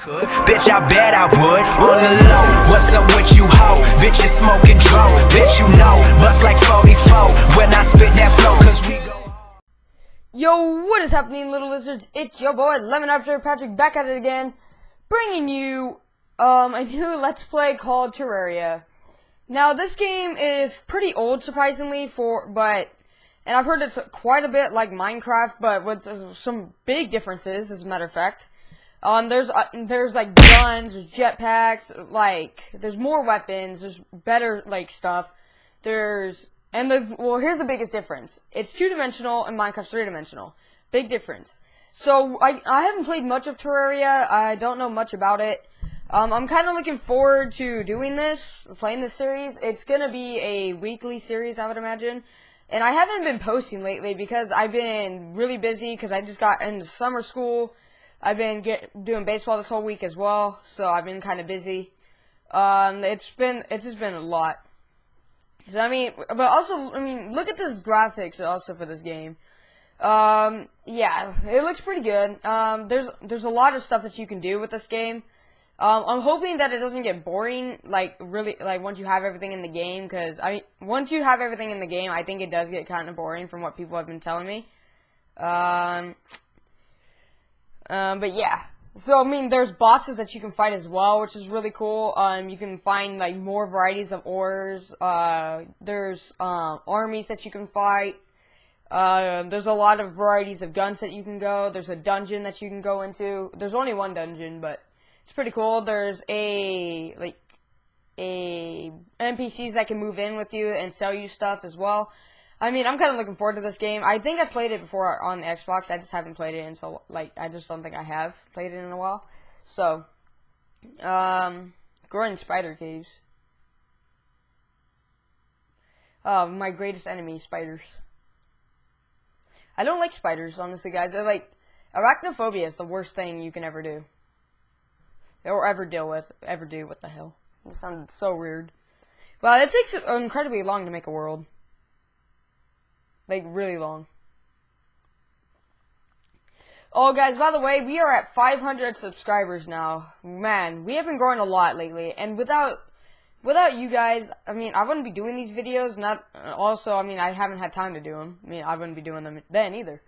could. Bitch, I bet I would. On the low, what's up with you, ho? Bitch, you smoking. Bitch, you know, bust like 44 when I spit that flow, cause we go. Yo, what is happening, little lizards? It's your boy, Lemon After Patrick, back at it again, bringing you um, a new Let's Play called Terraria. Now, this game is pretty old, surprisingly, for but, and I've heard it's quite a bit like Minecraft, but with some big differences, as a matter of fact. Um, there's uh, there's like guns, there's jetpacks, like there's more weapons, there's better like stuff. There's and the well, here's the biggest difference. It's two dimensional and Minecraft's three dimensional. Big difference. So I I haven't played much of Terraria. I don't know much about it. Um, I'm kind of looking forward to doing this, playing this series. It's gonna be a weekly series, I would imagine. And I haven't been posting lately because I've been really busy because I just got into summer school. I've been get, doing baseball this whole week as well, so I've been kind of busy. Um, it's been it's just been a lot. So I mean, but also I mean, look at this graphics also for this game. Um, yeah, it looks pretty good. Um, there's there's a lot of stuff that you can do with this game. Um, I'm hoping that it doesn't get boring, like really, like once you have everything in the game. Because I once you have everything in the game, I think it does get kind of boring from what people have been telling me. Um, um, but yeah. So I mean, there's bosses that you can fight as well, which is really cool. Um, you can find like more varieties of ores. Uh, there's um, armies that you can fight. Uh, there's a lot of varieties of guns that you can go. There's a dungeon that you can go into. There's only one dungeon, but it's pretty cool. There's a like a NPCs that can move in with you and sell you stuff as well. I mean, I'm kind of looking forward to this game. I think I played it before on the Xbox. I just haven't played it in so like I just don't think I have played it in a while. So, um, growing spider caves. Oh, my greatest enemy, spiders. I don't like spiders, honestly, guys. They're like arachnophobia is the worst thing you can ever do, or ever deal with, ever do. What the hell? It sounded so weird. Well, it takes incredibly long to make a world. Like, really long. Oh, guys, by the way, we are at 500 subscribers now. Man, we have been growing a lot lately, and without without you guys, I mean, I wouldn't be doing these videos. Not also, I mean, I haven't had time to do them. I mean, I wouldn't be doing them then either.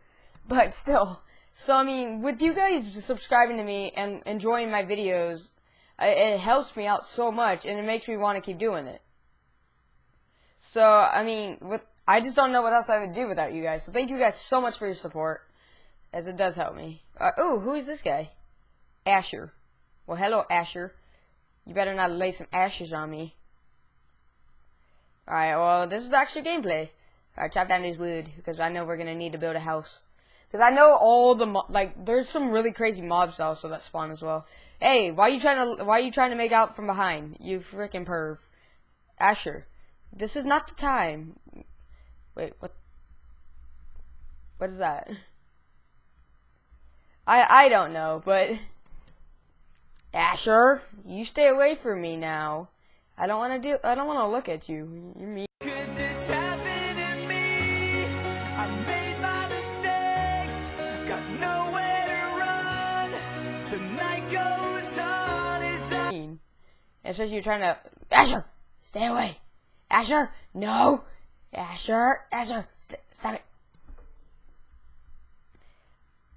But still, so I mean, with you guys subscribing to me and enjoying my videos, it helps me out so much, and it makes me want to keep doing it. So, I mean, with I just don't know what else I would do without you guys. So thank you guys so much for your support, as it does help me. Uh, oh, who is this guy? Asher. Well, hello, Asher. You better not lay some ashes on me. Alright, well, this is actually gameplay. Alright, chop down these wood, because I know we're going to need to build a house. Because I know all the, like, there's some really crazy mobs also that spawn as well. Hey, why are you trying to, why are you trying to make out from behind? You freaking perv. Asher, this is not the time. Wait, what? What is that? I I don't know, but Asher, you stay away from me now. I don't want to do. I don't want to look at you. You're mean. Could this happen to me? I made my mistakes, got nowhere to run. The night goes on as I. mean. It's just you trying to Asher, stay away. Asher, no. Asher, Asher, st stop it.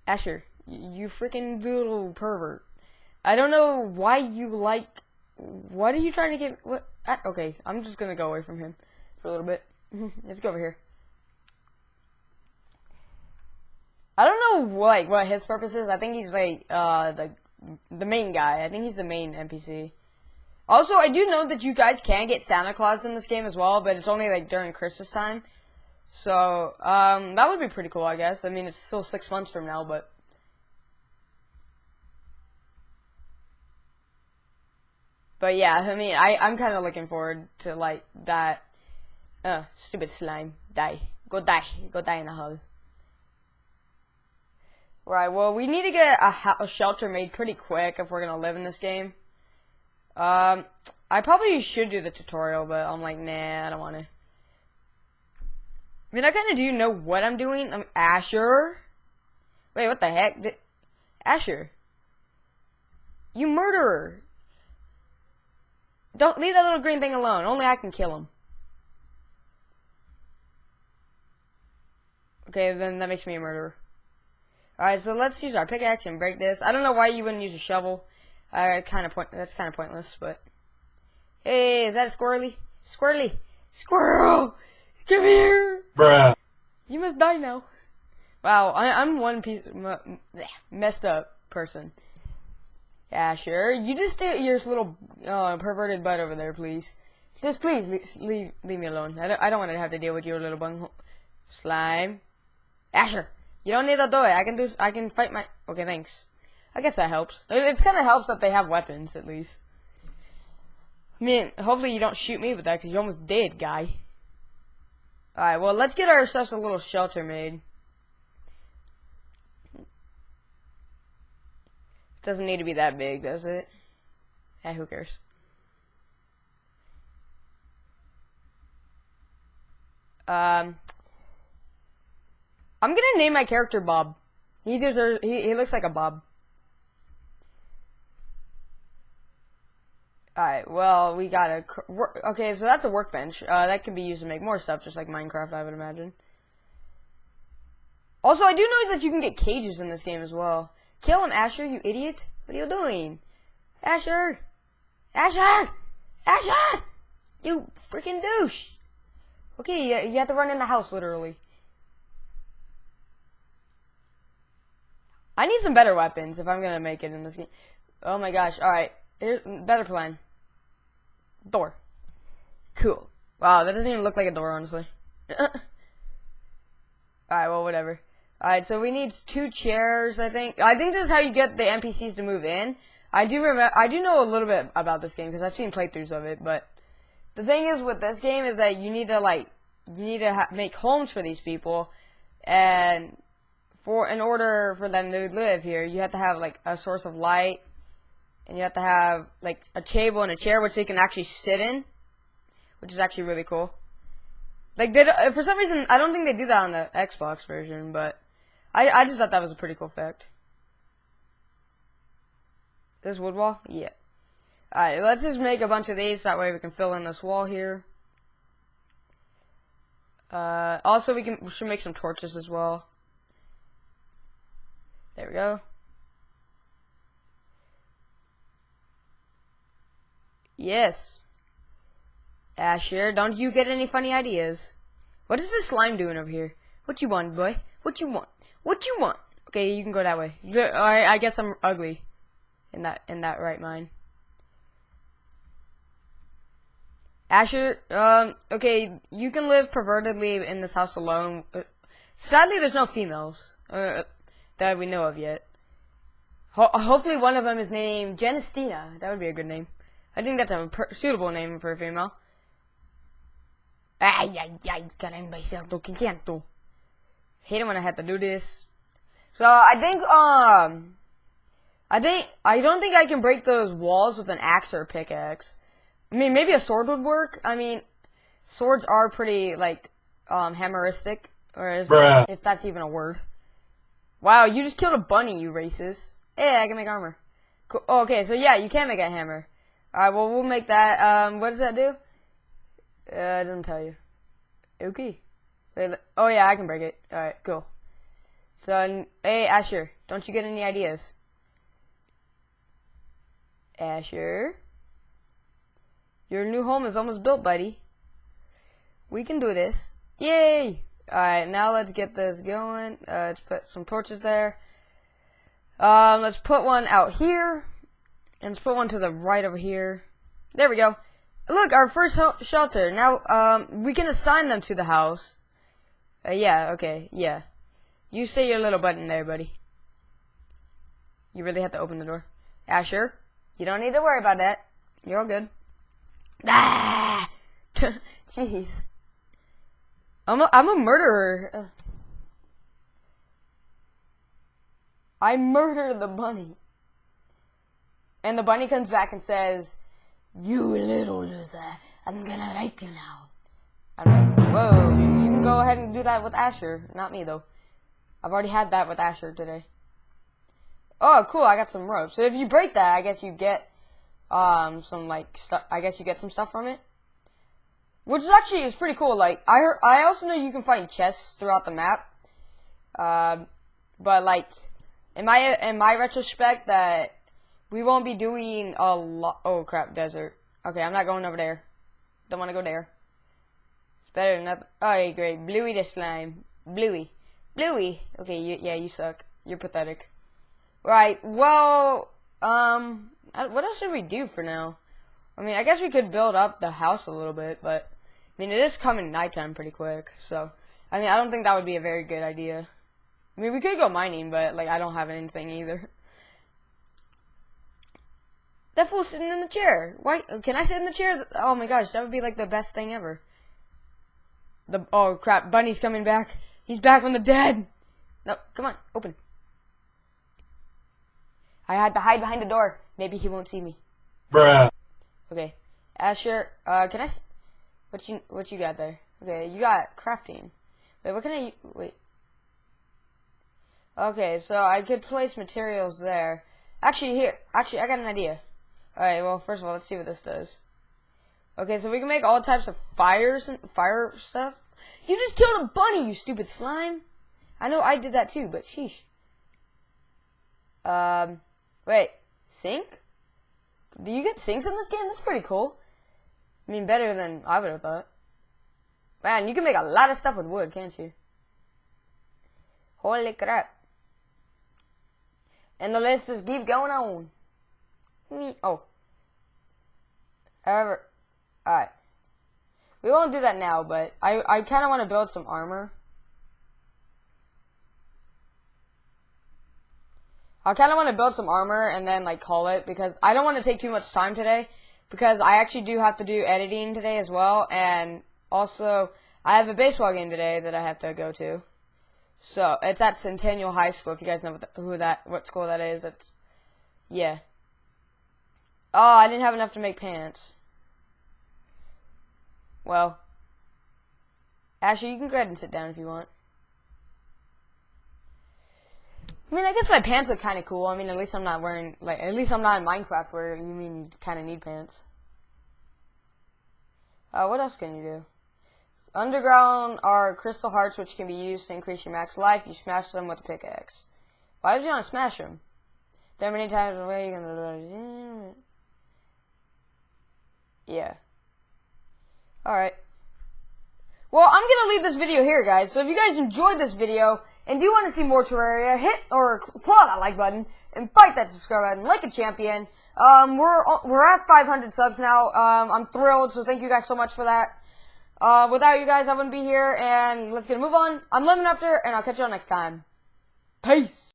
Asher, you freaking little pervert. I don't know why you like. What are you trying to get? What? Ah, okay, I'm just gonna go away from him for a little bit. Let's go over here. I don't know like what his purpose is. I think he's like uh the the main guy. I think he's the main NPC. Also, I do know that you guys can get Santa Claus in this game as well, but it's only like during Christmas time. So, um, that would be pretty cool, I guess. I mean, it's still six months from now, but. But yeah, I mean, I, I'm kind of looking forward to, like, that. Uh, stupid slime. Die. Go die. Go die in a hole. Right, well, we need to get a, a shelter made pretty quick if we're gonna live in this game. Um, I probably should do the tutorial, but I'm like, nah, I don't want to. I mean, I kind of do know what I'm doing. I'm Asher. Wait, what the heck? Did, Asher. You murderer! Don't leave that little green thing alone. Only I can kill him. Okay, then that makes me a murderer. Alright, so let's use our pickaxe and break this. I don't know why you wouldn't use a shovel. Uh, kind of point. That's kind of pointless, but. Hey, is that a squirrely? Squirrely! Squirrel! Come here! Bruh. You must die now. Wow, I, I'm one piece m- m- messed up person. Yeah, sure. You just stay your little uh, perverted butt over there, please. Just please leave leave, leave me alone. I don't, I don't want to have to deal with your little bung slime. Asher, you don't need to do it. I can do. I can fight my. Okay, thanks. I guess that helps. It, kind of helps that they have weapons at least. I mean, hopefully you don't shoot me with that because you almost did, guy. Alright, well, let's get ourselves a little shelter made. It doesn't need to be that big, does it? Eh, who cares? Um, I'm gonna name my character Bob. He deserves. He, he looks like a Bob. Alright, well, we got a. Okay, so that's a workbench. Uh, that can be used to make more stuff, just like Minecraft, I would imagine. Also, I do know that you can get cages in this game as well. Kill him, Asher, you idiot. What are you doing? Asher! Asher! Asher! You freaking douche! Okay, you, have to run in the house, literally. I need some better weapons if I'm gonna make it in this game. Oh my gosh, alright. Better plan. Door. Cool. Wow, that doesn't even look like a door, honestly. Alright, well, whatever. Alright, so we need two chairs, I think. I think this is how you get the NPCs to move in. I do remember, I do know a little bit about this game because I've seen playthroughs of it, but the thing is with this game is that you need to like, you need to make homes for these people, and for, in order for them to live here, you have to have like a source of light, and you have to have like a table and a chair which they can actually sit in, which is actually really cool. Like for some reason, I don't think they do that on the Xbox version, but I, I just thought that was a pretty cool fact. This wood wall, yeah. Alright, let's just make a bunch of these, that way we can fill in this wall here. Uh, also we can, we should make some torches as well. There we go. Yes. Asher, don't you get any funny ideas? What is this slime doing over here? What you want, boy? What you want? What you want? Okay, you can go that way. I, I guess I'm ugly. In that, in that right mind. Asher, um, okay, you can live pervertedly in this house alone. Uh, Sadly, there's no females, uh, that we know of yet. Ho- hopefully one of them is named Genestina. That would be a good name. I think that's a suitable name for a female. Ay, ay, ay, caramba, cierto que siento. Hate it when I have to do this. So, I think, um, I think, I don't think I can break those walls with an axe or a pickaxe. I mean, maybe a sword would work. I mean, swords are pretty, like, um, hammeristic. Or is Bruh. if that's even a word. Wow, you just killed a bunny, you racist. Hey, I can make armor. Cool. Oh, okay, so yeah, you can make a hammer. Alright, well, we'll make that. Um, what does that do? Uh, it doesn't tell you. Okay. Wait, oh, yeah, I can break it. Alright, cool. So, hey, Asher, don't you get any ideas? Asher? Your new home is almost built, buddy. We can do this. Yay! Alright, now let's get this going. Uh, let's put some torches there. Um, let's put one out here. And let's put one to the right over here. There we go. Look, our first shelter. Now, um, we can assign them to the house. Uh, yeah, okay, yeah. You say your little button there, buddy. You really have to open the door. Asher, you don't need to worry about that. You're all good. Ah! Jeez. I'm a, I'm a murderer. Uh. I murdered the bunny. And the bunny comes back and says, You little loser, I'm gonna rape you now. I'm like, Whoa, you, can go ahead and do that with Asher. Not me, though. I've already had that with Asher today. Oh, cool! I got some rope. So if you break that, I guess you get um some like stuff. I guess you get some stuff from it, which is actually is pretty cool. Like I I also know you can find chests throughout the map. Um, but like in my in my retrospect, that we won't be doing a lot. Oh crap, desert. Okay, I'm not going over there. Don't want to go there. It's better than nothing. Oh, yeah, great. Bluey the slime. Bluey. Bluey. Okay, you, yeah, you suck. You're pathetic. Right, well, um, what else should we do for now? I mean, I guess we could build up the house a little bit, but, I mean, it is coming nighttime pretty quick, so, I mean, I don't think that would be a very good idea. I mean, we could go mining, but, like, I don't have anything either. That fool's sitting in the chair. Why? Can I sit in the chair? Oh my gosh, that would be like the best thing ever. The oh crap, Bunny's coming back. He's back from the dead. No, come on, open. I had to hide behind the door. Maybe he won't see me. Bruh. Okay, Asher. Uh, can I? s- What you what you got there? Okay, you got crafting. Wait, what can I? Wait. Okay, so I could place materials there. Actually, here. Actually, I got an idea. Alright, well, first of all, let's see what this does. Okay, so we can make all types of fires and fire stuff. You just killed a bunny, you stupid slime. I know I did that too, but sheesh. Um, wait, sink? Do you get sinks in this game? That's pretty cool. I mean, better than I would have thought. Man, you can make a lot of stuff with wood, can't you? Holy crap. And the list just keep going on. Me. Oh. However, alright. We won't do that now, but I, I kind of want to build some armor. I kind of want to build some armor and then like call it because I don't want to take too much time today because I actually do have to do editing today as well and also I have a baseball game today that I have to go to. So it's at Centennial High School. If you guys know the, who that, what school that is, it's yeah. Oh, I didn't have enough to make pants. Well, Ashley, you can go ahead and sit down if you want. I mean, I guess my pants look kind of cool. I mean, at least I'm not wearing like at least I'm not in Minecraft where you mean you kind of need pants. Uh, what else can you do? Underground are crystal hearts, which can be used to increase your max life. You smash them with a pickaxe. Why would you want to smash them? There are many times where you're gonna. Yeah. Alright. Well, I'm gonna leave this video here, guys. So if you guys enjoyed this video and do want to see more Terraria, hit or claw that like button and bite that subscribe button like a champion. Um, we're we're at 500 subs now. Um, I'm thrilled. So thank you guys so much for that. Uh, without you guys, I wouldn't be here. And let's get a move on. I'm Lemon Raptor, and I'll catch you all next time. Peace.